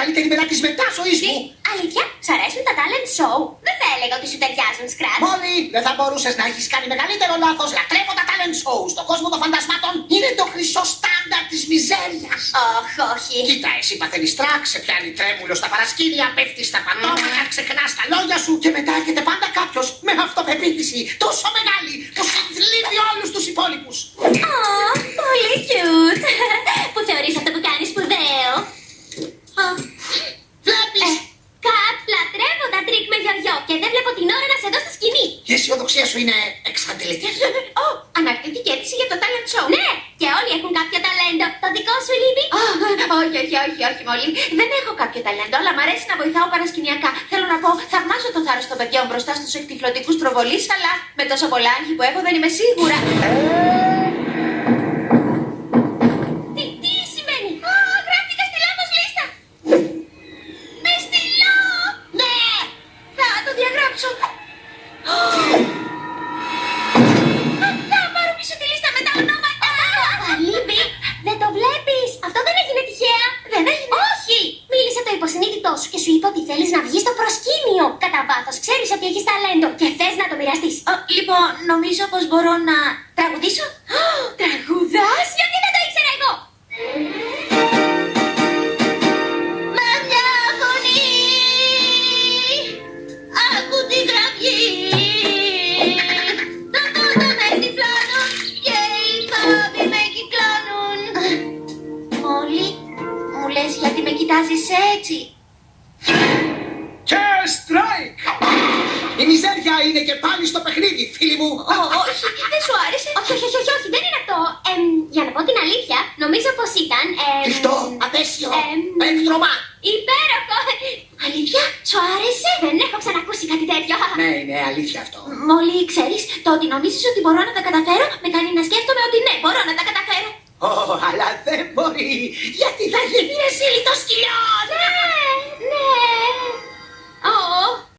καλύτερη μετά τη μετάσοη Τι, μου. αλήθεια, σ' αρέσουν τα talent show. Δεν θα έλεγα ότι σου ταιριάζουν, Scratch. Μόλι δεν θα μπορούσες να έχεις κάνει μεγαλύτερο λάθος. Λατρεύω τα talent show. Στον κόσμο των φαντασμάτων είναι το χρυσό στάνταρ της μιζέριας. Ωχ, όχι. Κοίτα, εσύ παθαίνεις τρακ, σε πιάνει τρέμουλο στα παρασκήνια, πέφτεις στα πατώματα, ξεχνάς τα λόγια σου και μετά έρχεται πάντα κάποιος με αυτοπεποίθηση τόσο μεγάλη που συντλίβει όλου του υπόλοιπου. Ω, πολύ cute. που θεωρείς αυτό που κάνεις σπουδαίο. Ω, Βλέπεις! ε, Κατ, λατρεύω τα τρικ με γιογιό και δεν βλέπω την ώρα να σε δω στη σκηνή. Η αισιοδοξία σου είναι εξαντλητική. Ω, αναρκτική αίτηση για το talent show. Ναι, και όλοι έχουν κάποιο ταλέντο. Το δικό σου λείπει. Ω, όχι, όχι, όχι, όχι, Μόλι. Δεν έχω κάποιο ταλέντο, αλλά μ' αρέσει να βοηθάω παρασκηνιακά. Θέλω να πω, θαυμάζω το θάρρος των παιδιών μπροστά στους εκτυφλωτικούς προβολείς, αλλά με τόσα πολλά άγχη που έχω δεν είμαι σίγουρα. Το υποσυνείδητό σου και σου είπε ότι θέλεις να βγεις στο προσκήνιο. Κατά βάθος ξέρεις ότι έχεις ταλέντο και θες να το μοιραστείς. Ω, λοιπόν, νομίζω πως μπορώ να τραγουδήσω. Ω, Τραγουδάς, γιατί δεν το ήξερα εγώ. Με μια φωνή Άκου την κραυγή Τα φώτα με τυφλώνουν Και οι φόβοι με κυκλώνουν Μόλι Μου λες γιατί με κοιτάζεις έτσι και strike! Η μιζέρια είναι και πάλι στο παιχνίδι, φίλοι μου! Ω, όχι, δεν σου άρεσε! Όχι, όχι, όχι, όχι, δεν είναι αυτό! Εμ, για να πω την αλήθεια, νομίζω πως ήταν... Εμ, Κλειστό, απέσιο, έκτρωμα! Υπέροχο! Αλήθεια, σου άρεσε! Δεν έχω ξανακούσει κάτι τέτοιο. Ναι, ναι, αλήθεια αυτό. Μόλι ξέρεις, το ότι νομίζεις ότι μπορώ να τα καταφέρω, με κάνει να σκέφτομαι ότι ναι, μπορώ να τα καταφέρω. Ω, αλλά δεν μπορεί! Γιατί θα γίνει εσύ!